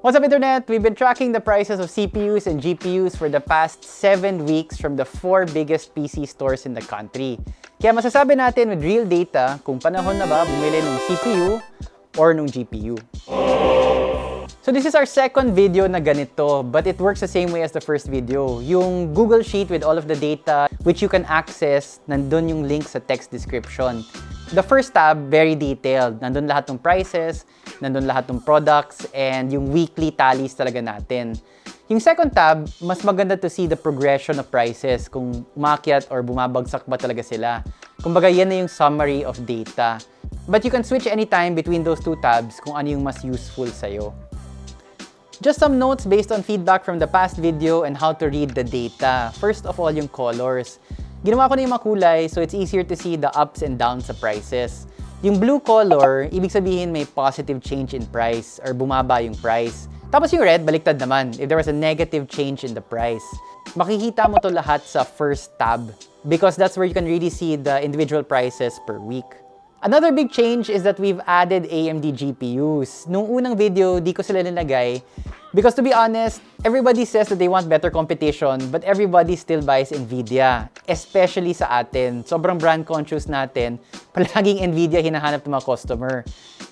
What's up Internet? We've been tracking the prices of CPUs and GPUs for the past 7 weeks from the 4 biggest PC stores in the country. Kaya masasabi natin with real data kung panahon na ba bumili ng CPU or ng GPU. So this is our second video na ganito, but it works the same way as the first video. Yung Google Sheet with all of the data which you can access, nandun yung link sa text description. The first tab, very detailed. Nandun lahat ng prices, nandun lahat ng products, and yung weekly tallies talaga natin. Yung second tab, mas maganda to see the progression of prices, kung umakyat or bumabagsak ba talaga sila. Kumbaga, yan na yung summary of data. But you can switch anytime between those two tabs kung ano yung mas useful sa'yo. Just some notes based on feedback from the past video and how to read the data. First of all, yung colors. Ginawa ko na yung makulay so it's easier to see the ups and downs sa prices. Yung blue color, ibig sabihin may positive change in price or bumaba yung price. Tapos yung red, baliktad naman, if there was a negative change in the price. Makikita mo to lahat sa first tab because that's where you can really see the individual prices per week. Another big change is that we've added AMD GPUs. Nung unang video, di ko sila nilagay Because to be honest, everybody says that they want better competition, but everybody still buys NVIDIA, especially sa atin. Sobrang brand conscious natin, palaging NVIDIA hinahanap ng mga customer.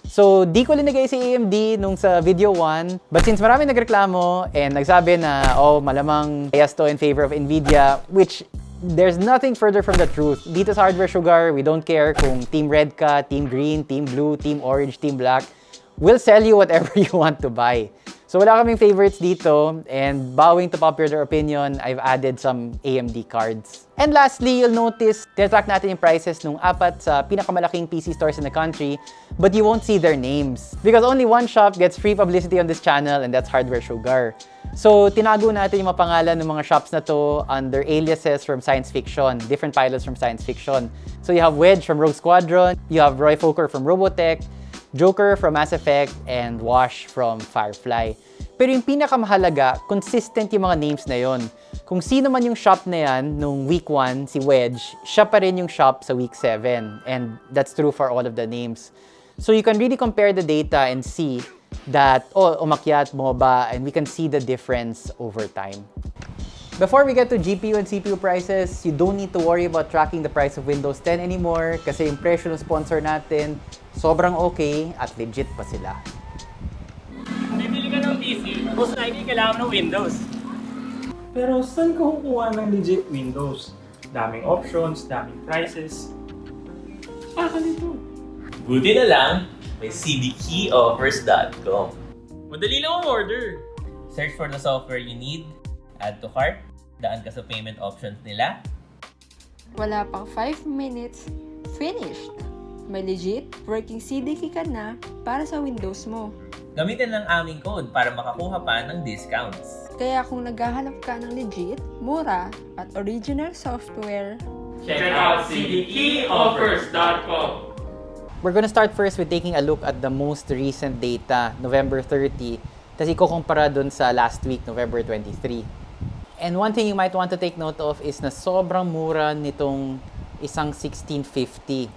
So, di ko linagay si AMD nung sa video 1, but since marami nagreklamo and nagsabi na, oh, malamang bias to in favor of NVIDIA, which there's nothing further from the truth. Dito sa Hardware Sugar, we don't care kung team red ka, team green, team blue, team orange, team black. We'll sell you whatever you want to buy. So wala kaming favorites dito and bowing to popular opinion, I've added some AMD cards. And lastly, you'll notice, tinatrack natin yung prices ng apat sa pinakamalaking PC stores in the country, but you won't see their names. Because only one shop gets free publicity on this channel and that's Hardware Sugar. So, tinago natin yung mga pangalan ng mga shops na to under aliases from science fiction, different pilots from science fiction. So, you have Wedge from Rogue Squadron, you have Roy Fokker from Robotech, Joker from Mass Effect, and Wash from Firefly. Pero yung pinakamahalaga, consistent yung mga names na yon. Kung sino man yung shop na yan nung week 1, si Wedge, siya pa rin yung shop sa week 7. And that's true for all of the names. So you can really compare the data and see that, oh, umakyat, ba, and we can see the difference over time. Before we get to GPU and CPU prices, you don't need to worry about tracking the price of Windows 10 anymore kasi yung presyo ng sponsor natin, sobrang okay at legit pa sila. Bibili ka ng PC, most likely kailangan ng Windows. Pero saan ka kukuha ng legit Windows? Daming options, daming prices. Ah, nito. Buti na lang, may cdkeyoffers.com. Madali lang ang order. Search for the software you need, add to cart, daan ka sa payment options nila, Wala pang 5 minutes, finished! May legit working CDK ka na para sa Windows mo. gamitin lang aming code para makakuha pa ng discounts. Kaya kung naghahanap ka ng legit, mura, at original software, Check out cdkeyoffers.com. We're gonna start first with taking a look at the most recent data, November 30, tapos ikukumpara dun sa last week, November 23. And one thing you might want to take note of is na sobrang mura nitong isang 1650.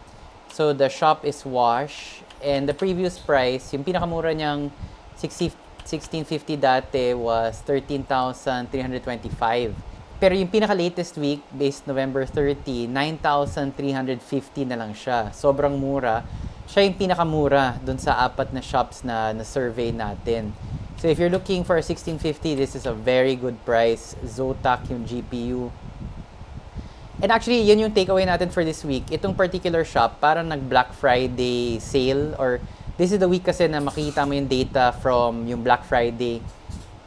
So the shop is Wash, and the previous price, yung pinakamura niyang 60 1650 dati was 13,325. Pero yung pinaka-latest week, based November 30, 9,350 na lang siya. Sobrang mura. Siya yung pinakamura dun sa apat na shops na na-survey natin. So if you're looking for a 1650, this is a very good price. Zotac yung GPU. And actually, yun yung takeaway natin for this week. Itong particular shop, parang nag-Black Friday sale or this is the week kasi na makikita mo yung data from yung Black Friday.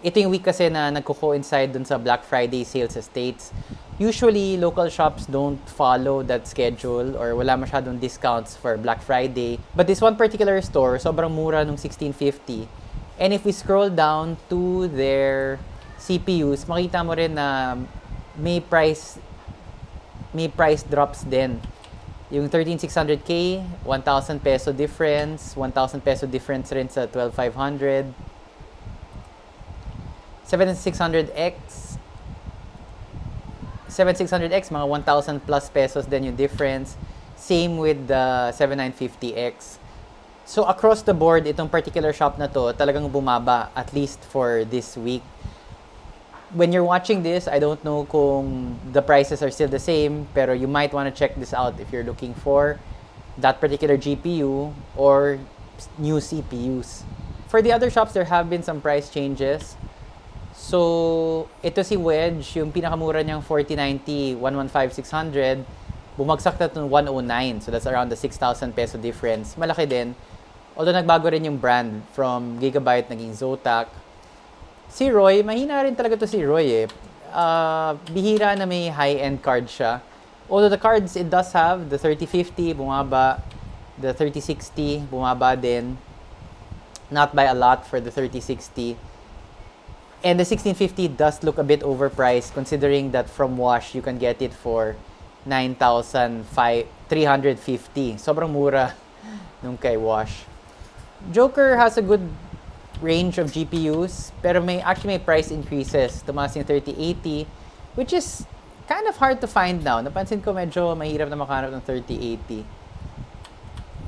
Ito yung week kasi na nagko-coincide dun sa Black Friday sales sa States. Usually, local shops don't follow that schedule or wala masyadong discounts for Black Friday. But this one particular store, sobrang mura nung 1650. And if we scroll down to their CPUs, makita mo rin na may price may price drops din. Yung 13600K, 1,000 peso difference, 1,000 peso difference rin sa 12,500. 7600X, 7600X, mga 1,000 plus pesos din yung difference. Same with the 7950X. So across the board, itong particular shop na to talagang bumaba at least for this week. When you're watching this, I don't know kung the prices are still the same, pero you might want to check this out if you're looking for that particular GPU or new CPUs. For the other shops, there have been some price changes. So, ito si Wedge, yung pinakamura niyang 4090, 115,600, bumagsak na to 109. So, that's around the 6,000 peso difference. Malaki din. Although, nagbago rin yung brand from Gigabyte naging Zotac. Si Roy, mahina rin talaga to si Roy eh. Ah, bihira na may high-end card siya. Although the cards it does have, the 3050 bumaba, the 3060 bumaba din. Not by a lot for the 3060. And the 1650 does look a bit overpriced considering that from Wash you can get it for 9,350. Sobrang mura nung kay Wash. Joker has a good range of GPUs, pero may actually may price increases. Tumaas yung 3080, which is kind of hard to find now. Napansin ko medyo mahirap na makahanap ng 3080.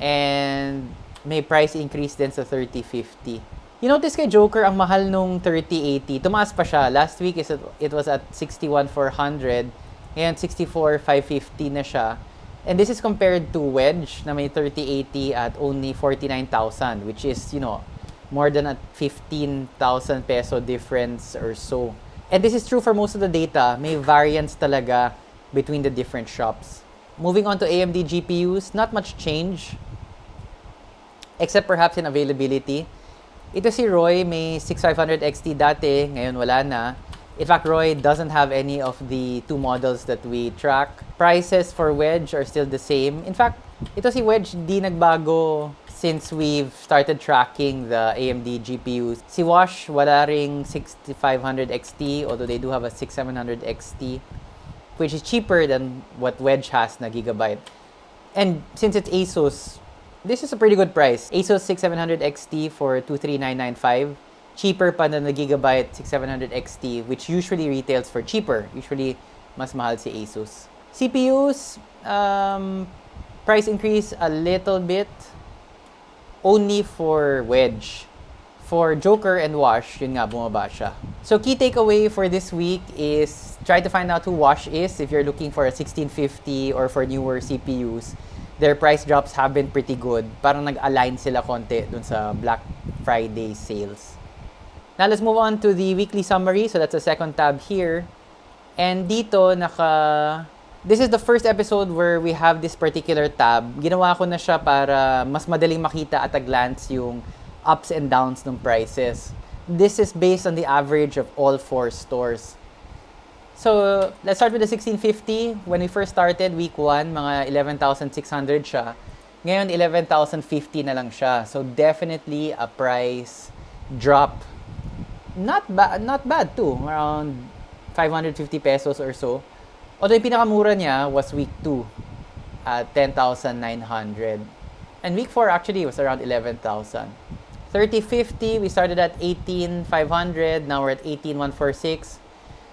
And may price increase din sa 3050. You notice kay Joker, ang mahal nung 3080. Tumaas pa siya. Last week, it was at 61,400. Ngayon, 64,550 na siya. And this is compared to Wedge na may 3080 at only 49,000, which is, you know, more than a 15,000 peso difference or so. And this is true for most of the data. May variance talaga between the different shops. Moving on to AMD GPUs, not much change. Except perhaps in availability. Ito si Roy, may 6500 XT dati, ngayon wala na. In fact, Roy doesn't have any of the two models that we track. Prices for Wedge are still the same. In fact, ito si Wedge di nagbago since we've started tracking the AMD GPUs. Si Wash, wala ring 6500 XT, although they do have a 6700 XT, which is cheaper than what Wedge has na Gigabyte. And since it's ASUS, this is a pretty good price. ASUS 6700 XT for 23995. Cheaper pa the Gigabyte 6700 XT, which usually retails for cheaper. Usually, mas mahal si ASUS. CPUs, um, price increase a little bit only for Wedge. For Joker and Wash, yun nga, bumaba siya. So, key takeaway for this week is try to find out who Wash is if you're looking for a 1650 or for newer CPUs. Their price drops have been pretty good. Parang nag-align sila konti dun sa Black Friday sales. Now, let's move on to the weekly summary. So, that's the second tab here. And dito, naka... This is the first episode where we have this particular tab. Ginawa ko na siya para mas madaling makita at a glance yung ups and downs ng prices. This is based on the average of all four stores. So, let's start with the 1650. When we first started, week 1, mga 11,600 siya. Ngayon, 11,050 na lang siya. So, definitely a price drop. Not, ba not bad too. Around 550 pesos or so. Although yung pinakamura niya was week 2 at 10,900. And week 4 actually was around 11,000. 3050, we started at 18,500. Now we're at 18,146.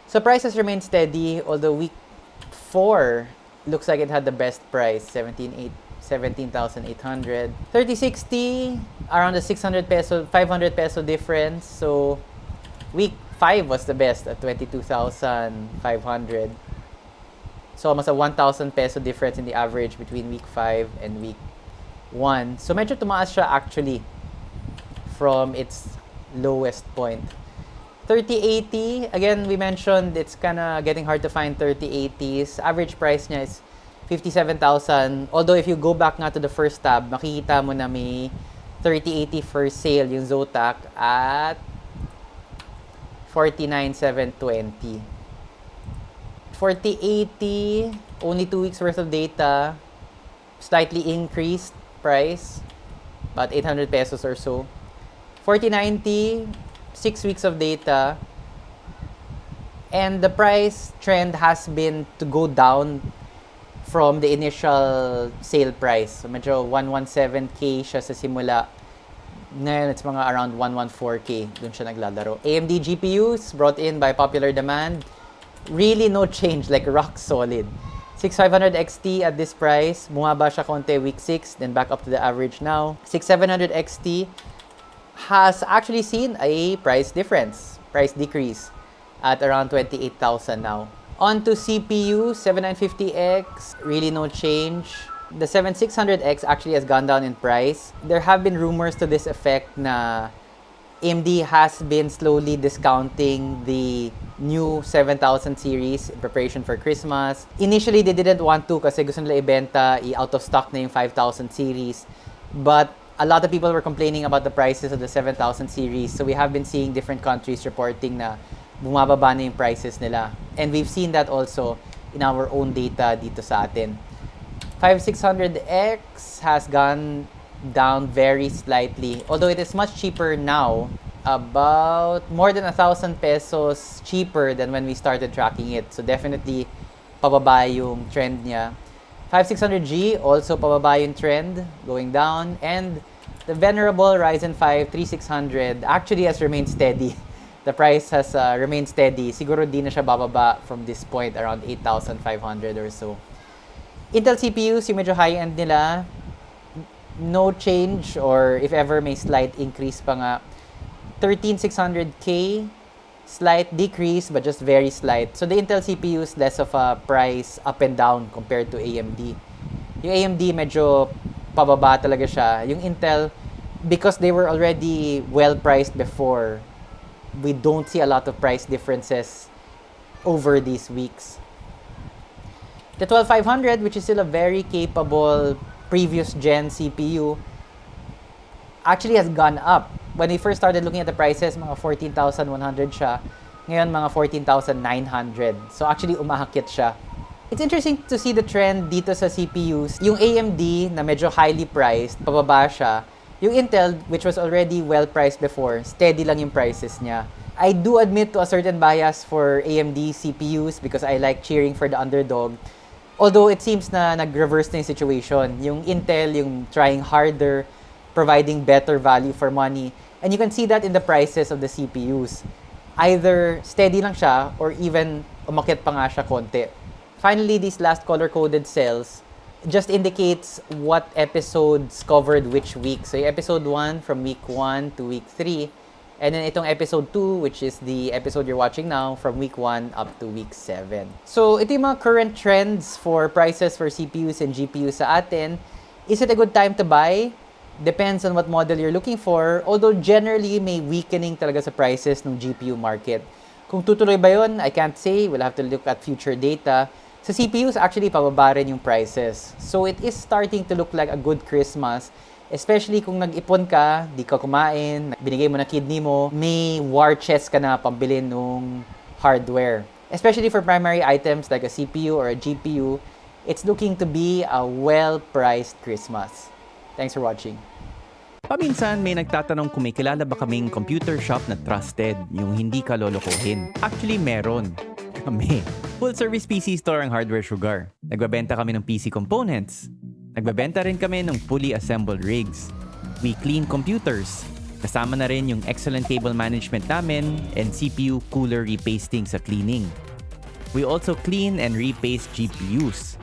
So prices remain steady, although week 4 looks like it had the best price, 17,800. 17,800. 3060, around the 600 peso, 500 peso difference. So week 5 was the best at 22,500. So almost a 1,000 peso difference in the average between week 5 and week 1. So medyo tumaas siya actually from its lowest point. 3080, again, we mentioned it's kind of getting hard to find 3080s. Average price niya is 57,000. Although if you go back nga to the first tab, makikita mo na may 3080 for sale yung Zotac at 49,720. 4080, only two weeks worth of data, slightly increased price, about 800 pesos or so. 4090, six weeks of data, and the price trend has been to go down from the initial sale price. So medyo 117k siya sa simula. Ngayon, it's mga around 114k. Doon siya naglalaro. AMD GPUs brought in by popular demand. Really no change, like rock solid. 6500 XT at this price, bumaba siya konti week 6, then back up to the average now. 6700 XT has actually seen a price difference, price decrease at around 28,000 now. On to CPU, 7950X, really no change. The 7600X actually has gone down in price. There have been rumors to this effect na AMD has been slowly discounting the new 7000 series in preparation for Christmas. Initially, they didn't want to kasi gusto nila ibenta, i-out of stock na yung 5000 series. But a lot of people were complaining about the prices of the 7000 series. So we have been seeing different countries reporting na bumababa na yung prices nila. And we've seen that also in our own data dito sa atin. 5600X has gone down very slightly. Although it is much cheaper now, about more than a thousand pesos cheaper than when we started tracking it. So definitely pababa yung trend niya. 5600G also pababa yung trend, going down. And the venerable Ryzen 5 3600 actually has remained steady. The price has uh, remained steady. Siguro di na siya bababa from this point around 8,500 or so. Intel CPUs, yung medyo high-end nila, no change or if ever may slight increase pa nga. 13600K slight decrease but just very slight. So the Intel CPU is less of a price up and down compared to AMD yung AMD medyo pababa talaga siya. Yung Intel because they were already well priced before we don't see a lot of price differences over these weeks the 12500 which is still a very capable previous gen CPU actually has gone up. When we first started looking at the prices, mga 14,100 siya. Ngayon, mga 14,900. So actually, umahakit siya. It's interesting to see the trend dito sa CPUs. Yung AMD na medyo highly priced, pababa siya. Yung Intel, which was already well priced before, steady lang yung prices niya. I do admit to a certain bias for AMD CPUs because I like cheering for the underdog. Although it seems na nag-reverse na yung situation. Yung Intel, yung trying harder, providing better value for money. And you can see that in the prices of the CPUs. Either steady lang siya or even umakit pa nga siya konti. Finally, these last color-coded cells just indicates what episodes covered which week. So episode 1 from week 1 to week 3. And then itong episode 2, which is the episode you're watching now, from week 1 up to week 7. So ito yung mga current trends for prices for CPUs and GPUs sa atin. Is it a good time to buy? Depends on what model you're looking for. Although generally, may weakening talaga sa prices ng GPU market. Kung tutuloy ba yun, I can't say. We'll have to look at future data. Sa CPUs, actually, pababa rin yung prices. So it is starting to look like a good Christmas Especially kung nag-ipon ka, di ka kumain, binigay mo na kidney mo, may war chest ka na pambili nung hardware. Especially for primary items like a CPU or a GPU, it's looking to be a well-priced Christmas. Thanks for watching. Paminsan may nagtatanong kung may kilala ba kaming computer shop na trusted, yung hindi ka lolokohin. Actually, meron. Kami. Full service PC store ang Hardware Sugar. Nagbabenta kami ng PC components. Nagbabenta rin kami ng fully assembled rigs. We clean computers. Kasama na rin yung excellent cable management namin and CPU cooler repasting sa cleaning. We also clean and repaste GPUs.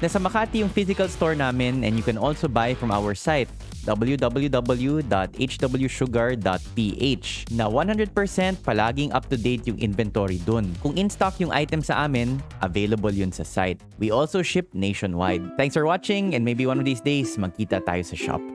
Nasa Makati yung physical store namin and you can also buy from our site www.hwsugar.ph na 100% palaging up-to-date yung inventory dun. Kung in-stock yung item sa amin, available yun sa site. We also ship nationwide. Thanks for watching and maybe one of these days magkita tayo sa shop.